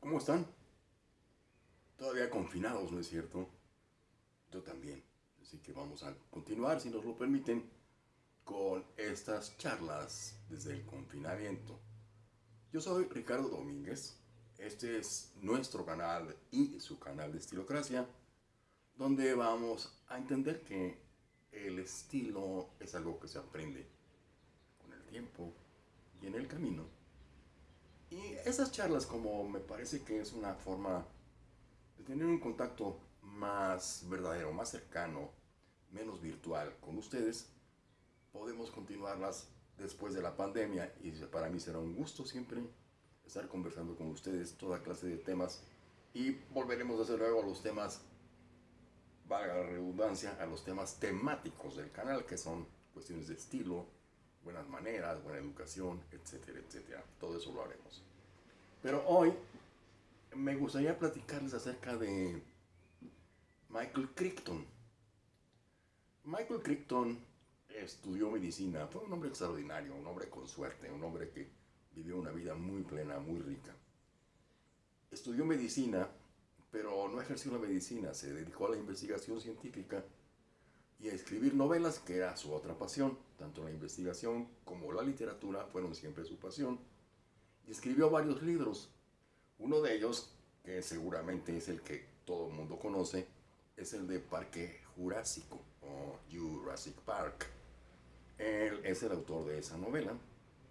¿cómo están? Todavía confinados, ¿no es cierto? Yo también. Así que vamos a continuar, si nos lo permiten, con estas charlas desde el confinamiento. Yo soy Ricardo Domínguez. Este es nuestro canal y su canal de Estilocracia, donde vamos a entender que el estilo es algo que se aprende con el tiempo y en el camino. Y esas charlas, como me parece que es una forma de tener un contacto más verdadero, más cercano, menos virtual con ustedes, podemos continuarlas después de la pandemia y para mí será un gusto siempre estar conversando con ustedes toda clase de temas y volveremos desde luego a los temas, valga la redundancia, a los temas temáticos del canal que son cuestiones de estilo, buenas maneras, buena educación, etcétera, etcétera. Todo eso lo haremos. Pero hoy me gustaría platicarles acerca de Michael Crichton. Michael Crichton estudió medicina, fue un hombre extraordinario, un hombre con suerte, un hombre que vivió una vida muy plena, muy rica. Estudió medicina, pero no ejerció la medicina, se dedicó a la investigación científica y a escribir novelas, que era su otra pasión. Tanto la investigación como la literatura fueron siempre su pasión. Y escribió varios libros. Uno de ellos, que seguramente es el que todo el mundo conoce, es el de Parque Jurásico o Jurassic Park. Él es el autor de esa novela,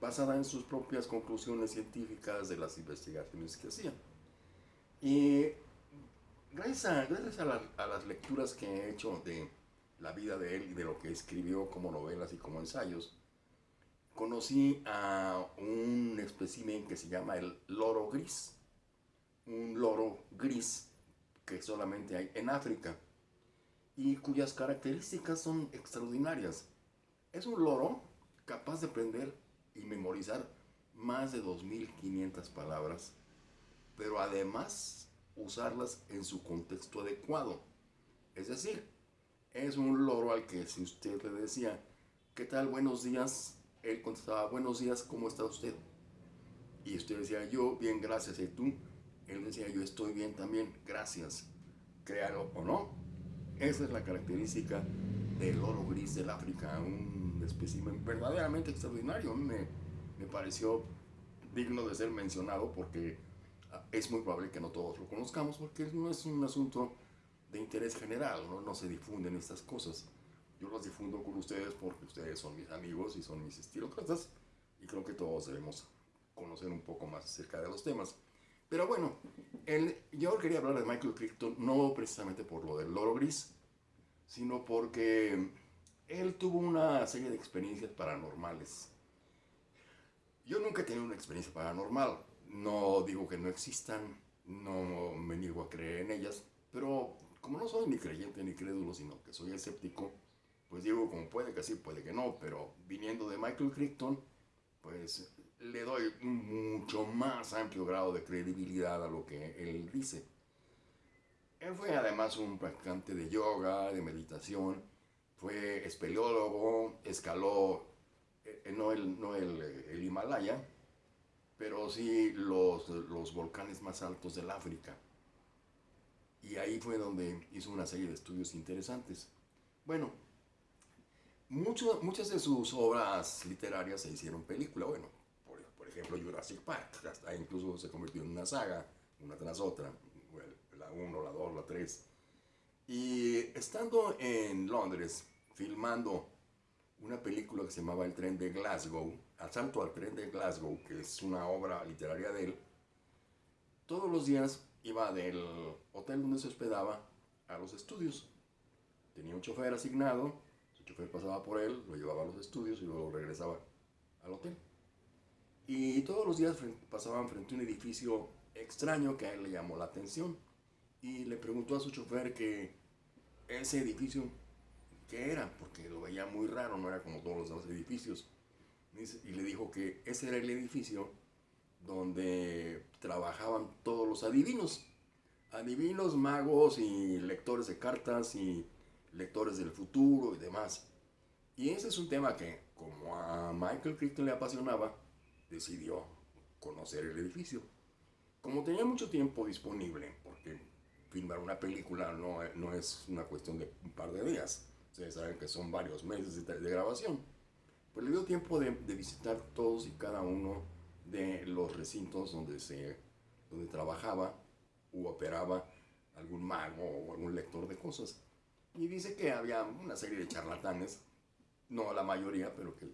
basada en sus propias conclusiones científicas de las investigaciones que hacía. Y gracias, a, gracias a, las lecturas que he hecho de la vida de él y de lo que escribió como novelas y como ensayos, conocí a un espécimen que se llama el loro gris, un loro gris que solamente hay en África y cuyas características son extraordinarias. Es un loro capaz de aprender y memorizar más de 2.500 palabras, pero además usarlas en su contexto adecuado. Es decir, es un loro al que si usted le decía, ¿qué tal? Buenos días. Él contestaba, buenos días, ¿cómo está usted? Y usted decía, yo bien, gracias. ¿Y tú? Él decía, yo estoy bien también, gracias. Créalo o no, esa es la característica del loro gris del África, un espécimen verdaderamente extraordinario. Me, me pareció digno de ser mencionado porque ah, es muy probable que no todos lo conozcamos porque no es un asunto de interés general, ¿no? se difunden estas cosas. Yo las difundo con ustedes porque ustedes son mis amigos y son mis estilócratas y creo que todos debemos conocer un poco más acerca de los temas. Pero bueno, el, yo quería hablar de Michael Crichton no precisamente por lo del loro gris, sino porque él tuvo una serie de experiencias paranormales. Yo nunca he tenido una experiencia paranormal. No digo que no existan, no me niego a creer en ellas, pero como no soy ni creyente ni crédulo, sino que soy escéptico, pues digo como puede que sí, puede que no, pero viniendo de Michael Crichton, pues le doy un mucho más amplio grado de credibilidad a lo que él dice. Él fue además un practicante de yoga, de meditación, fue espeleólogo, escaló eh, no, el, no el, el, Himalaya, pero sí los, los volcanes más altos del África. Y ahí fue donde hizo una serie de estudios interesantes. Bueno, mucho, muchas de sus obras literarias se hicieron película. Bueno, por, por, ejemplo, Jurassic Park, hasta incluso se convirtió en una saga, una tras otra. la 1, la 2, la 3. Y estando en Londres, filmando una película que se llamaba El tren de Glasgow, Asalto al tren de Glasgow, que es una obra literaria de él, todos los días iba del hotel donde se hospedaba a los estudios. Tenía un chofer asignado, su chofer pasaba por él, lo llevaba a los estudios y luego regresaba al hotel. Y todos los días pasaban frente a un edificio extraño que a él le llamó la atención. Y le preguntó a su chofer que ese edificio, ¿qué era? Porque lo veía muy raro, no era como todos los demás edificios. Y le dijo que ese era el edificio donde trabajaban todos los adivinos. Adivinos, magos y lectores de cartas y lectores del futuro y demás. Y ese es un tema que, como a Michael Crichton le apasionaba, decidió conocer el edificio. como tenía mucho tiempo disponible, porque filmar una película no, no es una cuestión de un par de días, ustedes saben que son varios meses de, grabación, pues le dio tiempo de, de, visitar todos y cada uno de los recintos donde, se, donde trabajaba u operaba algún mago o algún lector de cosas. Y dice que había una serie de charlatanes, no la mayoría, pero que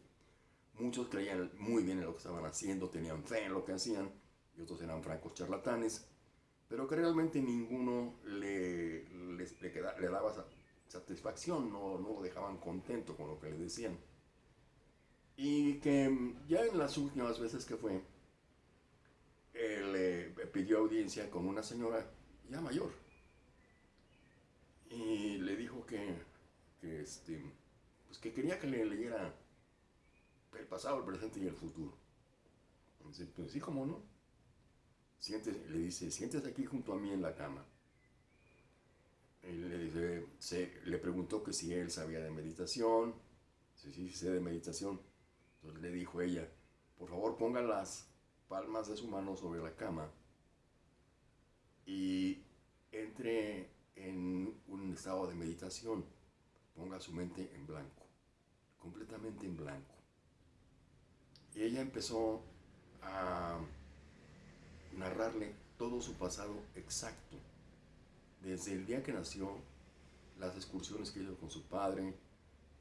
muchos creían muy bien en lo que estaban haciendo, tenían fe en lo que hacían, y otros eran francos charlatanes, pero que realmente ninguno le, le, le, daba satisfacción, no, no lo dejaban contento con lo que le decían. Y que ya en las últimas veces que fue, él pidió audiencia con una señora ya mayor. Y le dijo que, que, este, pues que quería que le leyera el pasado, el presente y el futuro. Entonces, pues sí, como no. le dice, siéntese aquí junto a mí en la cama. Le, dice, se, le preguntó que si él sabía de meditación. Sí, sí, sé de meditación. Entonces le dijo ella, por favor ponga las palmas de su mano sobre la cama y entre en un estado de meditación. Ponga su mente en blanco, completamente en blanco. Y ella empezó a narrarle todo su pasado exacto, desde el día que nació, las excursiones que hizo con su padre,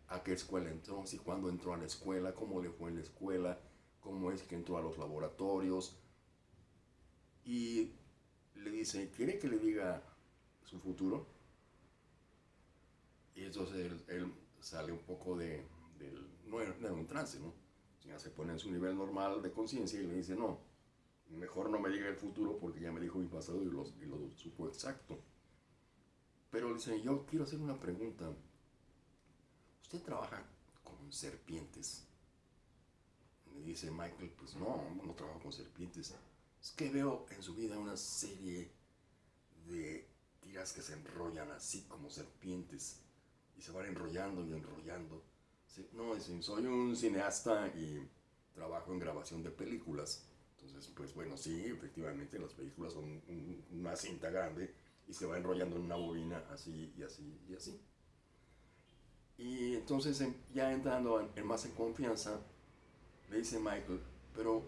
a qué escuela entró, si cuándo entró a la escuela, cómo le fue en la escuela, cómo es que entró a los laboratorios. Y le dice, ¿quiere que le diga su futuro? Y entonces él, sale un poco de, no era un trance, ¿no? Ya se pone en su nivel normal de conciencia y le dice, no, mejor no me diga el futuro porque ya me dijo mi pasado y lo, y lo supo exacto. Pero le dice, yo quiero hacer una pregunta. ¿Usted trabaja con serpientes? Dice Michael, pues no, no trabajo con serpientes. Es que veo en su vida una serie de tiras que se enrollan así como serpientes y se van enrollando y enrollando. No, dicen, soy un cineasta y trabajo en grabación de películas. Entonces, pues bueno, sí, efectivamente las películas son una cinta grande y se va enrollando en una bobina así y así y así. Y entonces, ya entrando en, más en confianza, le dice Michael, pero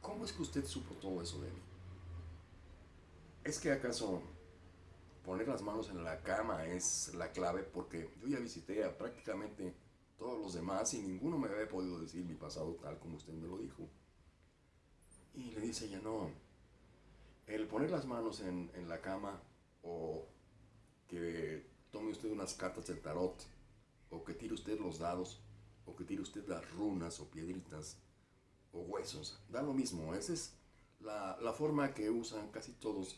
¿cómo es que usted supo todo eso de mí? ¿Es que acaso poner las manos en la cama es la clave? Porque yo ya visité a prácticamente todos los demás y ninguno me había podido decir mi pasado tal como usted me lo dijo. Y le dice ella, no, el poner las manos en, en la cama o que tome usted unas cartas del tarot o que tire usted los dados o que tire usted las runas o piedritas o huesos, da lo mismo, esa es la, la forma que usan casi todos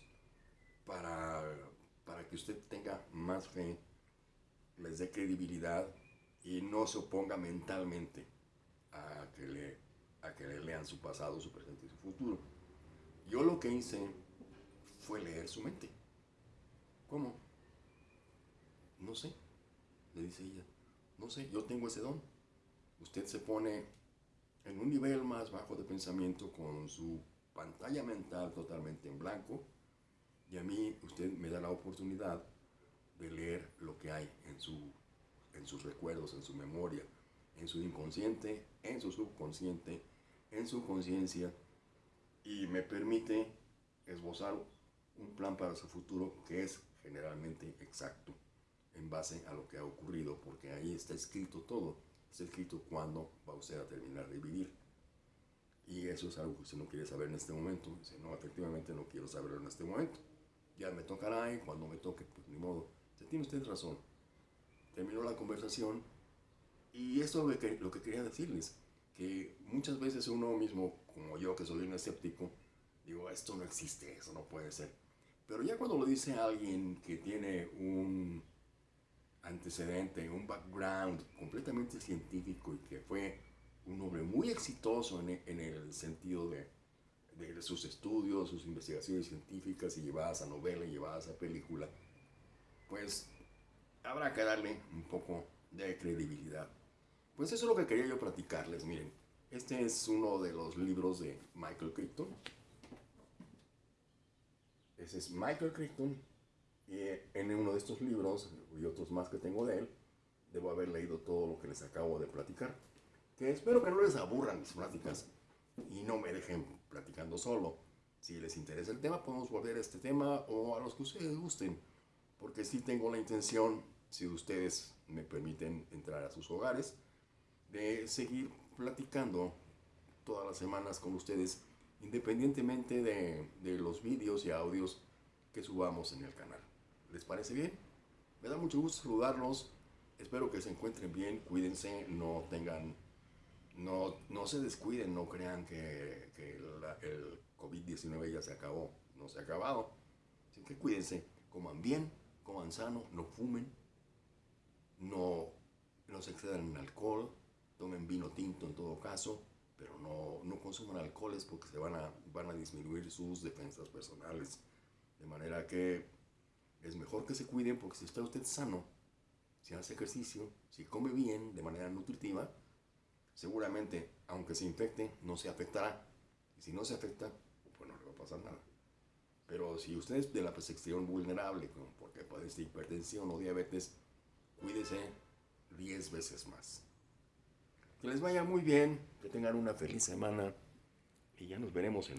para, para que usted tenga más fe, les dé credibilidad y no se oponga mentalmente a que le, a que le lean su pasado, su presente y su futuro. Yo lo que hice fue leer su mente. ¿Cómo? No sé, le dice ella. No sé, yo tengo ese don. Usted se pone en un nivel más bajo de pensamiento con su pantalla mental totalmente en blanco y a mí usted me da la oportunidad de leer lo que hay en su en sus recuerdos, en su memoria, en su inconsciente, en su subconsciente, en su conciencia y me permite esbozar un plan para su futuro que es generalmente exacto en base a lo que ha ocurrido, porque ahí está escrito todo, está escrito cuándo va usted a terminar de vivir. Y eso es algo que usted no quiere saber en este momento. Dice, no, efectivamente no quiero saberlo en este momento. Ya me tocará y cuando me toque, pues ni modo. tiene usted razón terminó la conversación y esto es lo que, lo que quería decirles, que muchas veces uno mismo, como yo que soy un escéptico, digo, esto no existe, eso no puede ser. Pero ya cuando lo dice alguien que tiene un antecedente, un background completamente científico y que fue un hombre muy exitoso en, en el sentido de, de, sus estudios, sus investigaciones científicas y llevadas a novela y llevadas a película, pues habrá que darle un poco de credibilidad. Pues eso es lo que quería yo platicarles, miren. Este es uno de los libros de Michael Crichton. Ese es Michael Crichton. Y en uno de estos libros y otros más que tengo de él, debo haber leído todo lo que les acabo de platicar. Que espero que no les aburran mis pláticas y no me dejen platicando solo. Si les interesa el tema, podemos volver a este tema o a los que ustedes gusten. Porque sí tengo la intención, si ustedes me permiten entrar a sus hogares, de seguir platicando todas las semanas con ustedes, independientemente de, de los vídeos y audios que subamos en el canal. ¿Les parece bien? Me da mucho gusto saludarlos. Espero que se encuentren bien, cuídense, no tengan, no, no se descuiden, no crean que, que el COVID-19 ya se acabó, no se ha acabado. Así que cuídense, coman bien, coman sano, no fumen, no, no se excedan en alcohol, tomen vino tinto en todo caso, pero no, no consuman alcoholes porque se van a, van a disminuir sus defensas personales. De manera que es mejor que se cuiden porque si está usted sano, si hace ejercicio, si come bien de manera nutritiva, seguramente, aunque se infecte, no se afectará. Y si no se afecta, pues no le va a pasar nada. Pero si usted es de la sección vulnerable, como porque padece hipertensión o diabetes, cuídese 10 veces más. Que les vaya muy bien, que tengan una feliz semana y ya nos veremos en la